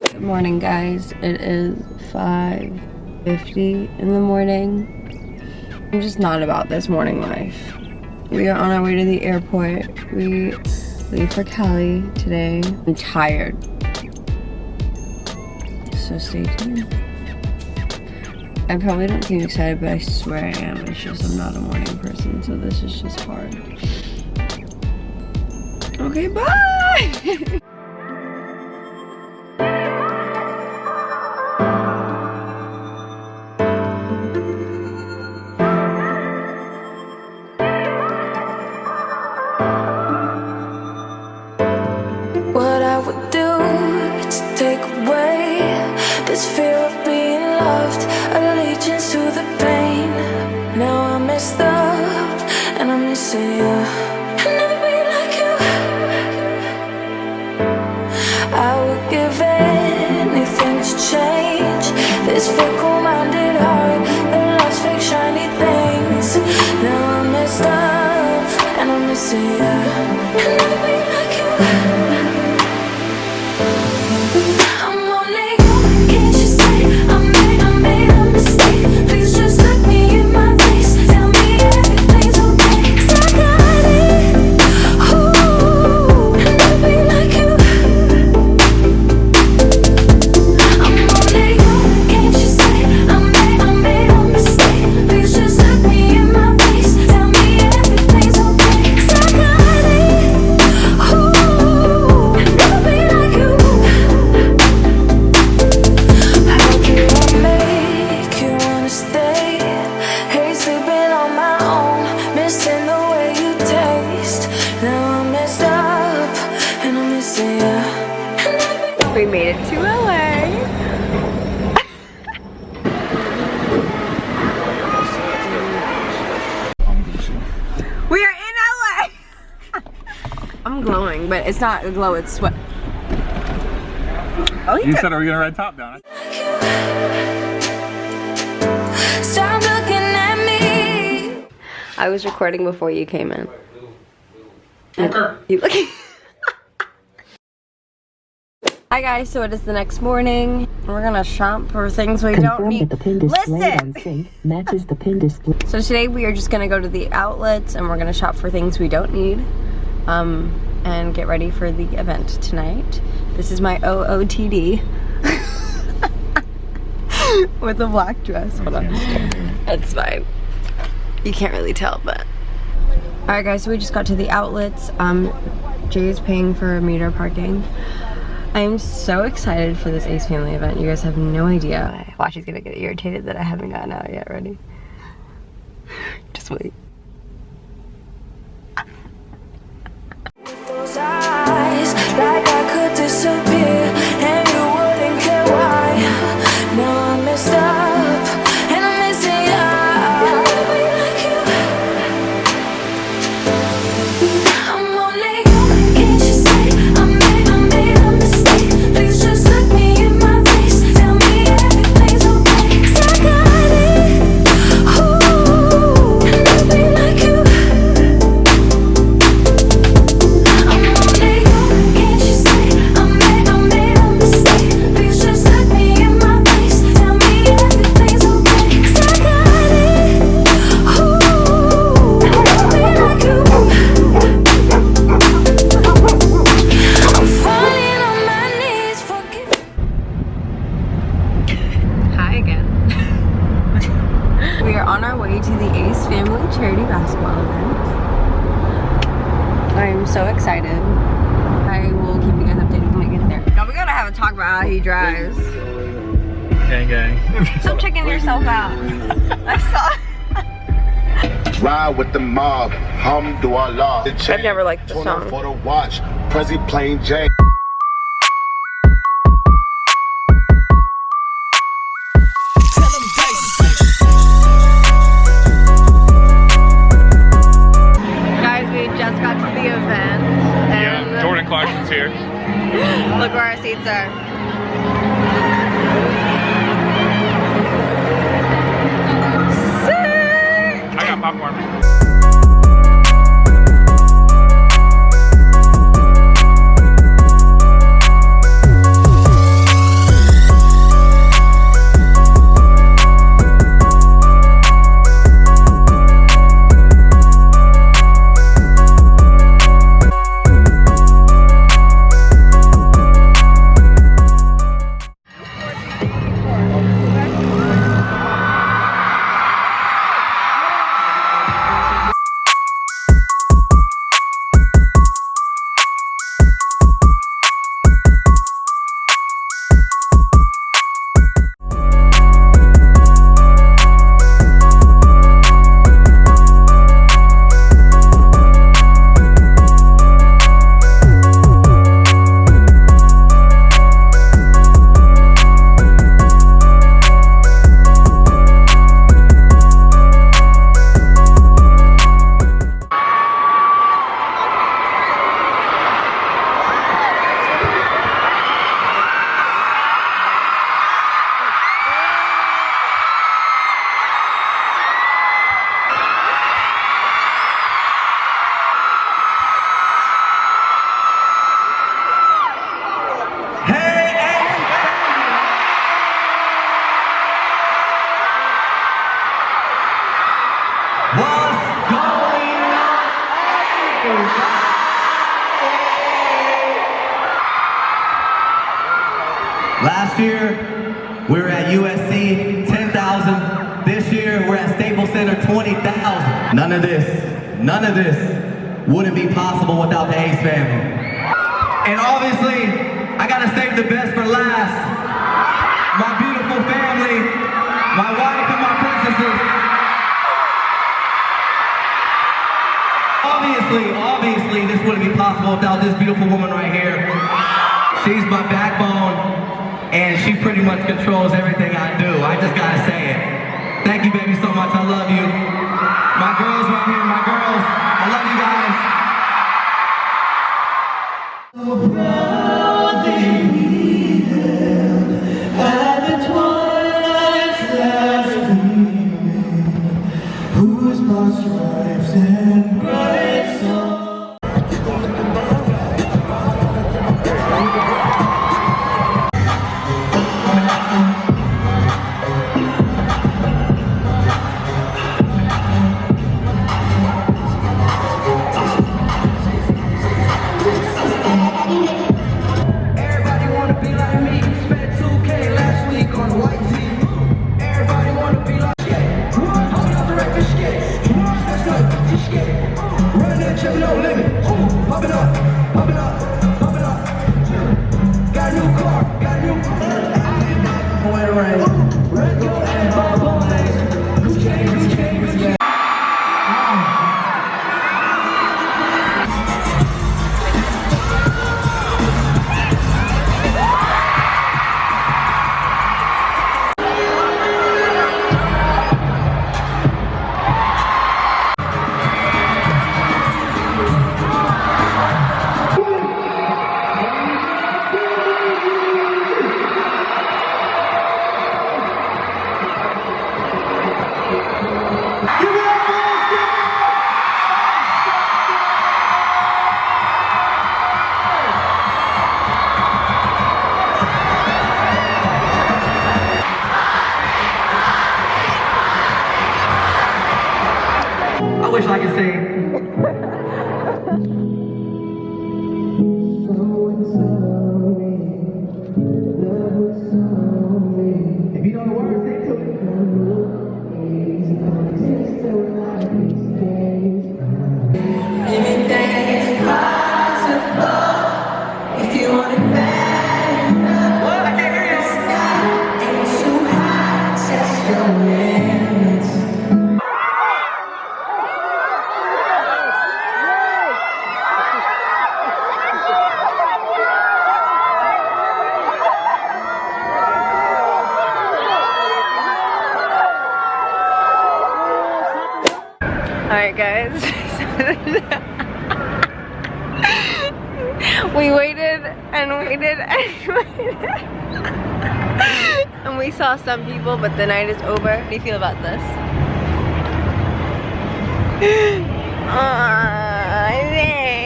Good morning guys. It is 5.50 in the morning. I'm just not about this morning life. We are on our way to the airport. We leave for Cali today. I'm tired. So stay tuned. I probably don't seem excited, but I swear I am. It's just I'm not a morning person, so this is just hard. Okay, bye! this fear of being loved, allegiance to the pain. Now I am messed up and I'm missing you. I'll never like you. I would give anything to change this fickle-minded heart that loves fake shiny things. Now I'm messed up and I'm missing you. I'll never be like you. We made it to LA. we are in LA. I'm glowing, but it's not a glow, it's sweat. Oh, You said, are we gonna ride top down? Stop looking at me. I was recording before you came in. Okay. You look. Hi guys, so it is the next morning. We're gonna shop for things we don't need. that the pin on Listen! matches the pin display. So today we are just gonna go to the outlets and we're gonna shop for things we don't need. Um, and get ready for the event tonight. This is my OOTD. With a black dress. Hold on. That's fine. You can't really tell, but. Alright guys, so we just got to the outlets. Um, Jay is paying for meter parking. I am so excited for this Ace Family event. You guys have no idea. Watch, he's gonna get irritated that I haven't gotten out yet. Ready? Just wait. Gang, gang. Stop checking yourself out. I saw. Ride with the mob, Hamdulillah. I've never liked the song. For the watch, Prezi plain Jane. Guys, we just got to the event. And Yeah, Jordan Clarkson's here. Look where our seats are. Popcorn. None of this, none of this wouldn't be possible without the Ace family. And obviously, I gotta save the best for last. My beautiful family, my wife and my princesses. Obviously, obviously, this wouldn't be possible without this beautiful woman right here. She's my backbone, and she pretty much controls everything I do. I just gotta say it. Thank you, baby, so much. I love you. Guys. we waited and waited and waited. and we saw some people, but the night is over. How do you feel about this?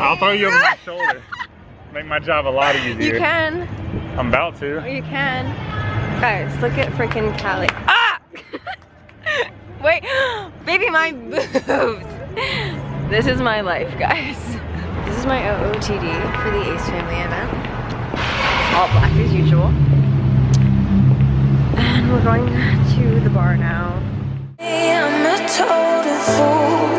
I'll throw you over my shoulder. Make my job a lot easier. You can. I'm about to. You can. Guys, look at freaking Callie. Ah! Wait, baby, my boobs. This is my life, guys. This is my OOTD for the Ace Family event. All black as usual. And we're going to the bar now. I'm a total fool.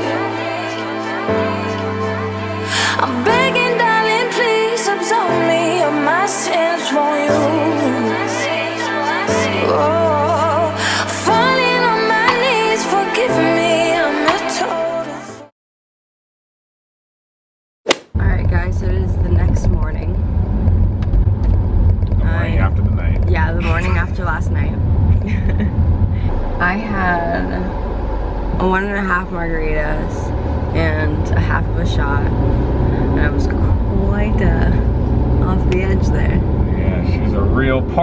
I'm begging, darling, please absolve me of my sins, won't you?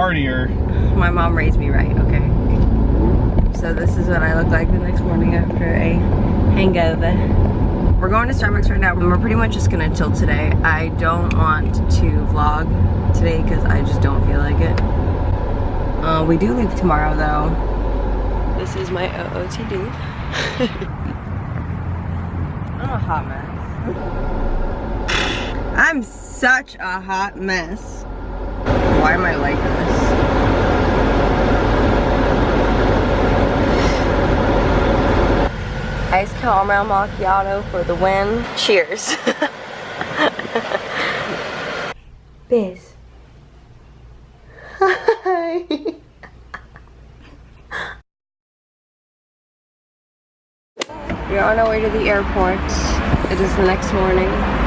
Partier. My mom raised me right, okay? So this is what I look like the next morning after a hangover. We're going to Starbucks right now and we're pretty much just gonna chill today. I don't want to vlog today because I just don't feel like it. Uh, we do leave tomorrow though. This is my OOTD. I'm a hot mess. I'm such a hot mess. Why am I like this? Ice caramel macchiato for the win. Cheers. Biz. Hi. We're on our way to the airport. It is the next morning.